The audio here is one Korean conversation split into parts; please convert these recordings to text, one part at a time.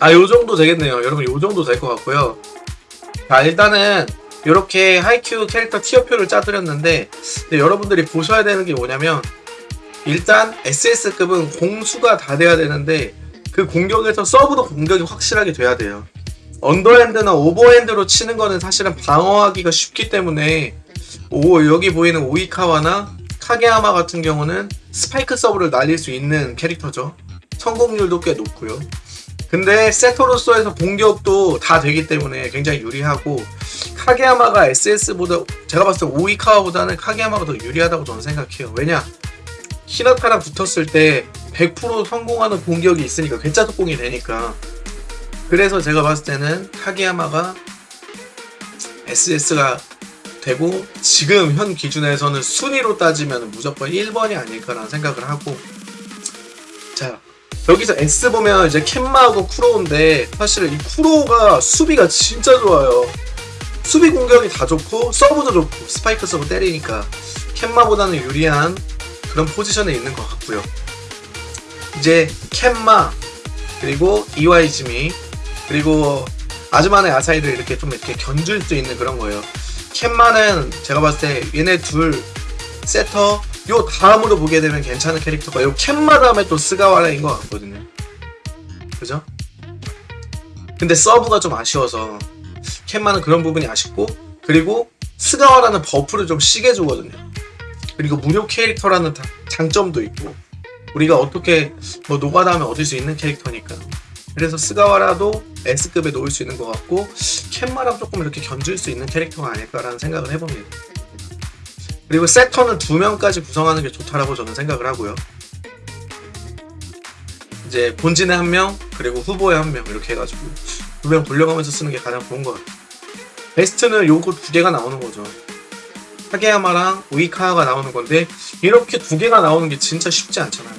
아, 요 정도 되겠네요. 여러분, 요 정도 될 것 같고요. 자, 일단은, 이렇게 하이큐 캐릭터 tier표를 짜드렸는데, 여러분들이 보셔야 되는 게 뭐냐면, 일단 SS급은 공수가 다 돼야 되는데, 그 공격에서 서브도 공격이 확실하게 돼야 돼요. 언더핸드나 오버핸드로 치는 거는 사실은 방어하기가 쉽기 때문에, 오, 여기 보이는 오이카와나 카게야마 같은 경우는 스파이크 서브를 날릴 수 있는 캐릭터죠. 성공률도 꽤 높고요. 근데 세토로서에서 공격도 다 되기 때문에 굉장히 유리하고 카게야마가 SS보다 제가 봤을 때 오이카와보다는 카게야마가 더 유리하다고 저는 생각해요. 왜냐? 히나타랑 붙었을 때 100% 성공하는 공격이 있으니까 괴짜 속공이 되니까 그래서 제가 봤을 때는 카게야마가 SS가 되고 지금 현 기준에서는 순위로 따지면 무조건 1번이 아닐까라는 생각을 하고 자 여기서 S 보면 이제 켄마하고 쿠로오인데 사실 이 쿠로오가 수비가 진짜 좋아요. 수비 공격이 다 좋고 서브도 좋고 스파이크 서브 때리니까 켄마보다는 유리한 그런 포지션에 있는 것 같고요. 이제 켄마 그리고 이와이즈미 그리고 아즈마네 아사히를 이렇게 좀 이렇게 견줄 수 있는 그런 거예요. 켄마는 제가 봤을 때 얘네 둘 세터 요 다음으로 보게 되면 괜찮은 캐릭터가 요 켄마 다음에 또 스가와라인 것 같거든요. 그죠? 근데 서브가 좀 아쉬워서 켄마는 그런 부분이 아쉽고 그리고 스가와라는 buff를 좀 시게 주거든요. 그리고 무료 캐릭터라는 다- 장점도 있고 우리가 어떻게 뭐 노가다하면 얻을 수 있는 캐릭터니까 그래서 스가와라도 S급에 놓을 수 있는 것 같고 켄마랑 조금 이렇게 견줄 수 있는 캐릭터가 아닐까라는 생각을 해봅니다. 그리고 세터는 두 명까지 구성하는 게 좋다라고 저는 생각을 하고요. 이제 본진에 한 명, 그리고 후보에 한 명 이렇게 해가지고 두 명 돌려가면서 쓰는 게 가장 좋은 것 같아요. 베스트는 요거 두 개가 나오는 거죠. 카게야마랑 오이카와가 나오는 건데 이렇게 두 개가 나오는 게 진짜 쉽지 않잖아요.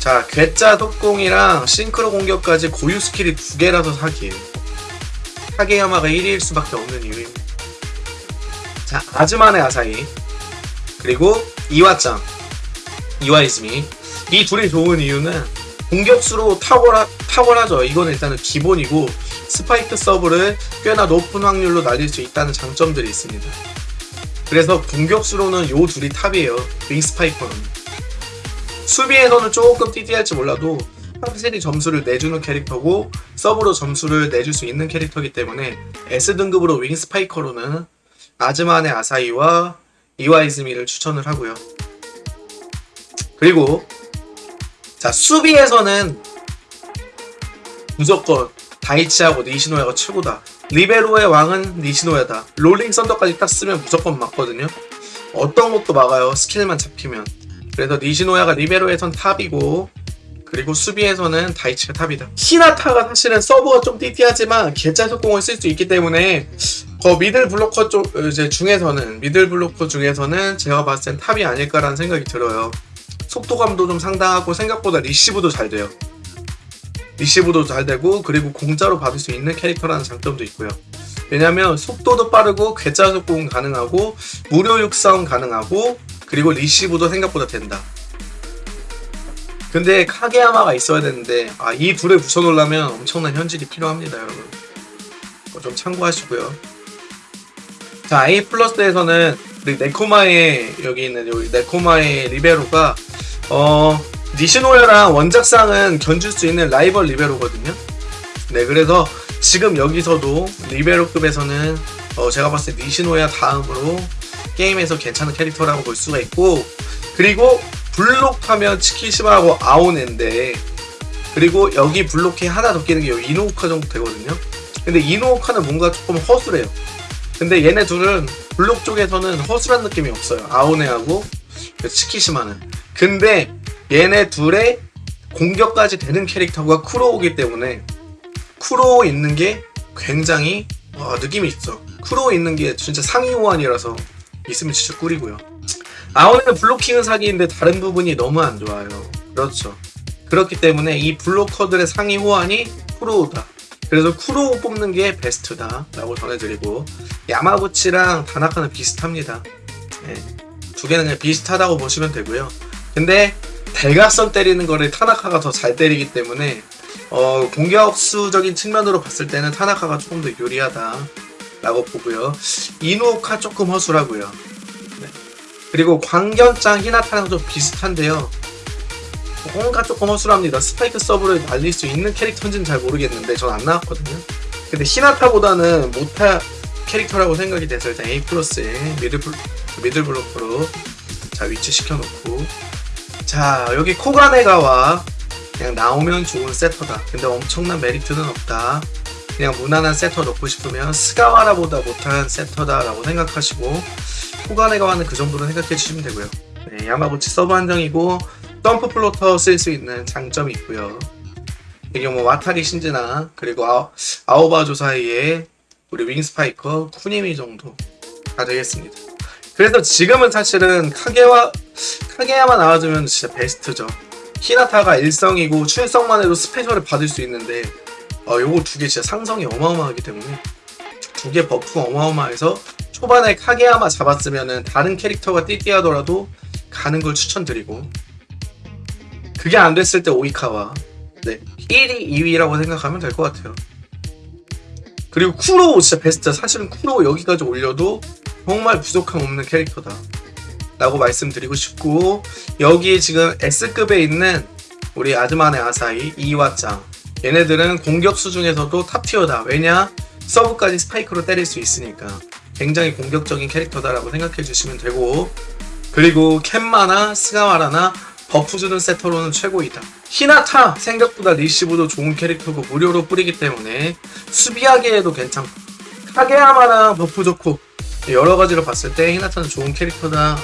자, 괴짜 독공이랑 싱크로 공격까지 고유 스킬이 두 개라서 사기예요. 카게야마가 1위일 수밖에 없는 이유입니다. 자, 아즈마네 아사히 그리고 이와짱 이와이즈미 이 둘이 좋은 이유는 공격수로 탁월하, 탁월하죠. 이건 일단은 기본이고 스파이크 서브를 꽤나 높은 확률로 날릴 수 있다는 장점들이 있습니다. 그래서 공격수로는 요 둘이 top이에요. wing spiker는. 수비에서는 조금 띨띨할지 몰라도 확실히 점수를 내주는 캐릭터고 서브로 점수를 내줄 수 있는 캐릭터이기 때문에 S등급으로 wing spiker로는 아즈마네 아사히와 이와이즈미를 추천을 하고요. 그리고 자 수비에서는 무조건 다이치하고 니시노야가 최고다. 리베로의 왕은 니시노야다. rolling thunder까지 딱 쓰면 무조건 맞거든요. 어떤 것도 막아요. 스킬만 잡히면. 그래서 니시노야가 리베로에선 top이고 그리고 수비에서는 다이치가 top이다. 히나타가 사실은 서브가 좀 띨띨하지만 괴짜 속공을 쓸 수 있기 때문에 그 middle blocker 쪽 이제 중에서는 middle blocker 중에서는 제가 봤을 땐 top이 아닐까라는 생각이 들어요. 속도감도 좀 상당하고 생각보다 리시브도 잘 돼요. 리시브도 잘 되고 그리고 공짜로 받을 수 있는 캐릭터라는 장점도 있고요. 왜냐면 속도도 빠르고 괴짜 속공 가능하고 무료 육성 가능하고 그리고 리시브도 생각보다 된다. 근데 카게야마가 있어야 되는데 아, 이 둘을 붙여놓으려면 엄청난 현질이 필요합니다, 여러분. 좀 참고하시고요. 자, A 플러스에서는 네코마의 여기 있는 여기 네코마의 리베로가 어 니시노야랑 원작상은 견줄 수 있는 라이벌 리베로거든요. 네, 그래서 지금 여기서도 리베로급에서는 어, 제가 봤을 때 니시노야 다음으로 게임에서 괜찮은 캐릭터라고 볼 수가 있고 그리고 블록하면 치키시마하고 아오네인데 그리고 여기 블록에 하나 더 끼는 게 여기 이노우카 정도 되거든요. 근데 이노우카는 뭔가 조금 허술해요. 근데 얘네 둘은 블록 쪽에서는 허술한 느낌이 없어요. 아오네하고 그 치키시마는. 근데 얘네 둘의 공격까지 되는 캐릭터가 쿠로우기 때문에 쿠로우 있는 게 굉장히 와, 느낌이 있어. 쿠로우 있는 게 진짜 상위 호환이라서 있으면 진짜 꿀이고요. 아오네는 블로킹은 사기인데 다른 부분이 너무 안 좋아요. 그렇죠. 그렇기 때문에 이 블로커들의 상위 호환이 쿠로우다. 그래서 쿠로 뽑는 게 베스트다 라고 전해드리고 야마구치랑 다나카는 비슷합니다. 네, 두 개는 그냥 비슷하다고 보시면 되고요. 근데 대각선 때리는 거를 타나카가 더 잘 때리기 때문에 어, 공격수적인 측면으로 봤을 때는 타나카가 조금 더 유리하다 라고 보고요. 이누오카 조금 허술하고요. 네. 그리고 광견장 히나타랑 좀 비슷한데요. 뭔가 조금 허술합니다. 스파이크 서브를 날릴 수 있는 캐릭터인지는 잘 모르겠는데 전 안 나왔거든요. 근데 히나타보다는 못한 캐릭터라고 생각이 돼서 일단 A plus에 middle, 블- middle blocker로 자 위치 시켜놓고 자 여기 코가네가와 그냥 나오면 좋은 세터다. 근데 엄청난 메리트는 없다. 그냥 무난한 세터 넣고 싶으면 스가와라보다 못한 세터다라고 생각하시고 코가네가와는 그 정도로 생각해 주시면 되고요. 네, 야마구치 서브 한정이고 jump floater 쓸 수 있는 장점이 있고요. 이게 뭐 와타리 신지나 그리고 아오, 아오바조사이에 우리 wing spiker 쿠니미 정도가 되겠습니다. 그래서 지금은 사실은 카게와 카게야마만 나와주면 진짜 베스트죠. 히나타가 일성이고 출성만 해도 스페셜을 받을 수 있는데 어 요거 두 개 진짜 상성이 어마어마하기 때문에 두 개 buff 어마어마해서 초반에 카게야마 잡았으면은 다른 캐릭터가 띨띨하더라도 가는 걸 추천드리고 그게 안 됐을 때 오이카와 네 1위, 2위라고 생각하면 될 것 같아요. 그리고 쿠로 진짜 베스트. 사실은 쿠로 여기까지 올려도 정말 부족함 없는 캐릭터다. 라고 말씀드리고 싶고 여기 지금 S급에 있는 우리 아즈마네 아사히 이와짱. 얘네들은 공격수 중에서도 탑티어다. 왜냐? 서브까지 스파이크로 때릴 수 있으니까. 굉장히 공격적인 캐릭터다라고 생각해 주시면 되고. 그리고 켄마나 스가와라나 buff 주는 세터로는 최고이다. 히나타 생각보다 리시브도 좋은 캐릭터고 무료로 뿌리기 때문에 수비하기에도 괜찮고 카게야마랑 buff 좋고 여러 가지로 봤을 때 히나타는 좋은 캐릭터다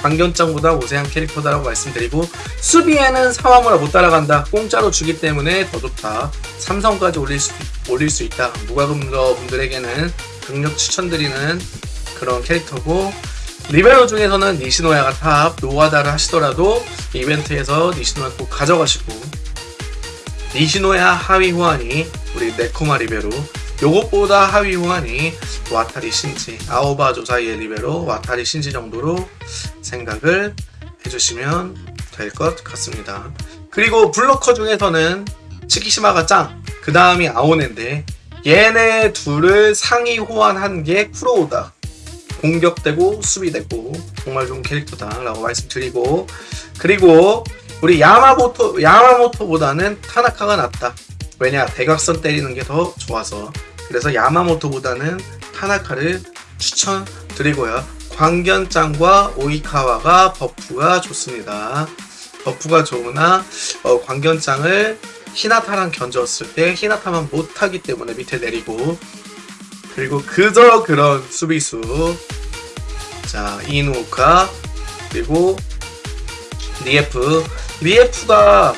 광견장보다 우세한 캐릭터다라고 말씀드리고 수비에는 사와무라 못 따라간다 공짜로 주기 때문에 더 좋다. 삼성까지 올릴 수, 올릴 수 있다. 무과금러 분들에게는 강력 추천드리는 그런 캐릭터고 리베로 중에서는 니시노야가 top 노아다를 하시더라도 이벤트에서 니시노야 꼭 가져가시고 니시노야 하위 호환이 우리 네코마 리베로 요것보다 하위 호환이 와타리 신지 아오바 죠사이의 리베로 와타리 신지 정도로 생각을 해주시면 될 것 같습니다. 그리고 블로커 중에서는 치키시마가 짱, 그 다음이 아오네인데 얘네 둘을 상위 호환한 게 쿠로우다. 공격되고 수비되고 정말 좋은 캐릭터다 라고 말씀드리고 그리고 우리 야마모토 야마모토보다는 타나카가 낫다. 왜냐 대각선 때리는 게 더 좋아서 그래서 야마모토보다는 타나카를 추천드리고요. 광견짱과 오이카와가 버프가 좋습니다. buff가 좋으나 어, 광견짱을 히나타랑 견줬을 때 히나타만 못하기 때문에 밑에 내리고 그리고 그저 그런 수비수 자 이누오카 그리고 리에프 리에프가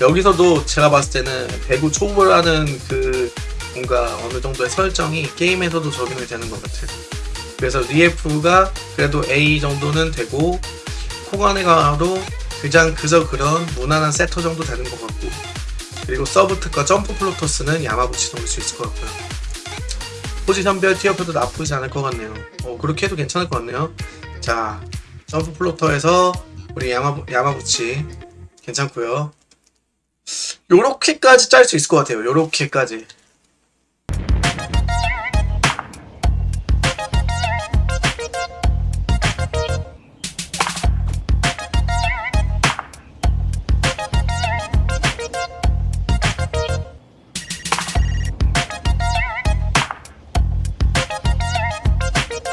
여기서도 제가 봤을 때는 배구 초보라는 그 뭔가 어느 정도의 설정이 게임에서도 적용이 되는 것 같아요. 그래서 리에프가 그래도 A 정도는 되고 코가네가도 그냥 그저 그런 무난한 세터 정도 되는 것 같고 그리고 서브 특화 점프 floater스는 야마구치 넘을 수 있을 것 같고요. 포지션별 tier표도 나쁘지 않을 것 같네요. 어, 그렇게 해도 괜찮을 것 같네요. 자, 점프 floater에서 우리 야마, 야마구치 괜찮고요. 요렇게까지 짤 수 있을 것 같아요. 요렇게까지.